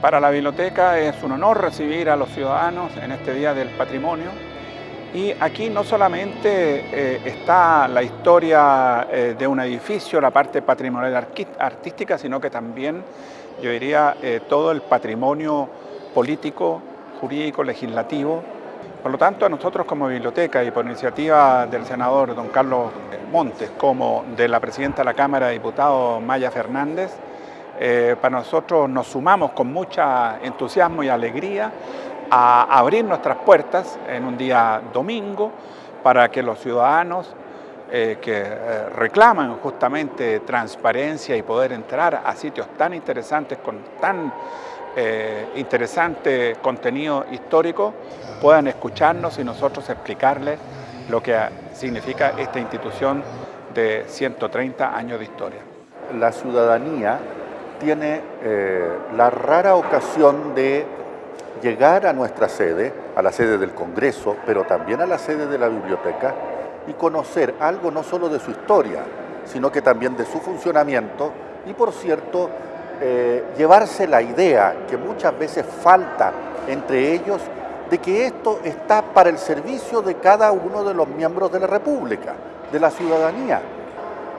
Para la biblioteca es un honor recibir a los ciudadanos en este Día del Patrimonio y aquí no solamente eh, está la historia eh, de un edificio, la parte patrimonial artística, sino que también, yo diría, eh, todo el patrimonio político, jurídico, legislativo. Por lo tanto, a nosotros como biblioteca y por iniciativa del senador don Carlos Montes, como de la presidenta de la Cámara de Diputados, Maya Fernández, eh, para nosotros nos sumamos con mucha entusiasmo y alegría a abrir nuestras puertas en un día domingo para que los ciudadanos eh, que eh, reclaman justamente transparencia y poder entrar a sitios tan interesantes con tan interesante contenido histórico puedan escucharnos y nosotros explicarles lo que significa esta institución de 130 años de historia. La ciudadanía tiene eh, la rara ocasión de llegar a nuestra sede, a la sede del Congreso, pero también a la sede de la biblioteca, y conocer algo no solo de su historia, sino que también de su funcionamiento, y por cierto, eh, llevarse la idea que muchas veces falta entre ellos de que esto está para el servicio de cada uno de los miembros de la República, de la ciudadanía.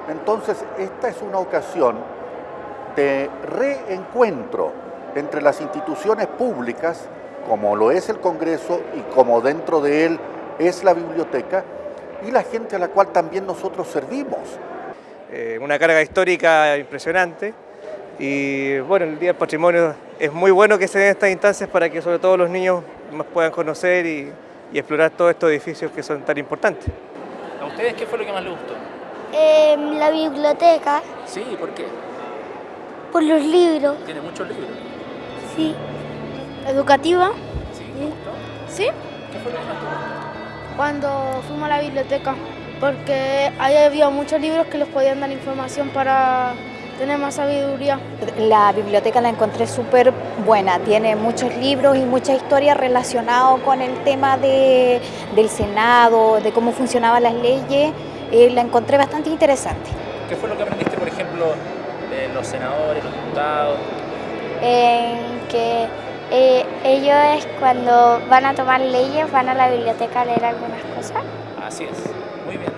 Entonces, esta es una ocasión de reencuentro entre las instituciones públicas, como lo es el Congreso y como dentro de él es la biblioteca, y la gente a la cual también nosotros servimos. Eh, una carga histórica impresionante y bueno, el Día del Patrimonio es muy bueno que se den estas instancias para que sobre todo los niños más puedan conocer y, y explorar todos estos edificios que son tan importantes. ¿A ustedes qué fue lo que más les gustó? Eh, la biblioteca. Sí, ¿por qué? Por los libros. ¿Tiene muchos libros? Sí. Educativa. ¿Sí? ¿Sí? ¿Qué fue lo que más te gustó? Cuando fuimos a la biblioteca. Porque ahí había muchos libros que les podían dar información para tener más sabiduría. La biblioteca la encontré súper buena, tiene muchos libros y mucha historia relacionado con el tema de, del Senado, de cómo funcionaban las leyes, eh, la encontré bastante interesante. ¿Qué fue lo que aprendiste, por ejemplo, los senadores, los diputados? que eh, ellos cuando van a tomar leyes van a la biblioteca a leer algunas cosas. Así es, muy bien.